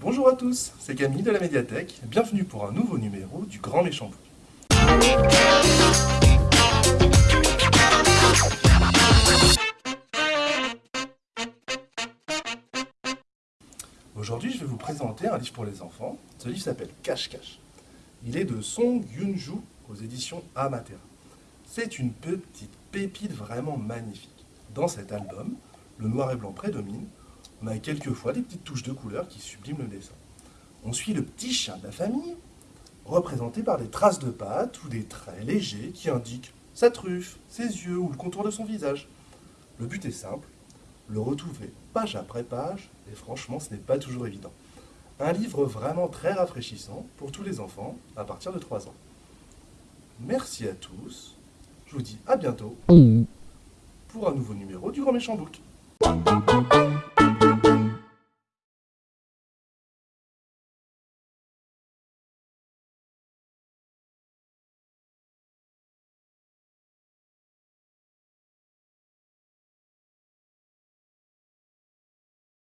Bonjour à tous, c'est Camille de la médiathèque. Bienvenue pour un nouveau numéro du Grand Méchant Book. Aujourd'hui, je vais vous présenter un livre pour les enfants. Ce livre s'appelle Cache-Cache. Il est de Song Yun-ju aux éditions Amatera. C'est une petite pépite vraiment magnifique. Dans cet album, le noir et blanc prédomine. On a quelquefois des petites touches de couleur qui subliment le dessin. On suit le petit chien de la famille, représenté par des traces de pattes ou des traits légers qui indiquent sa truffe, ses yeux ou le contour de son visage. Le but est simple, le retrouver page après page, et franchement ce n'est pas toujours évident. Un livre vraiment très rafraîchissant pour tous les enfants à partir de 3 ans. Merci à tous, je vous dis à bientôt pour un nouveau numéro du Grand Méchant Book.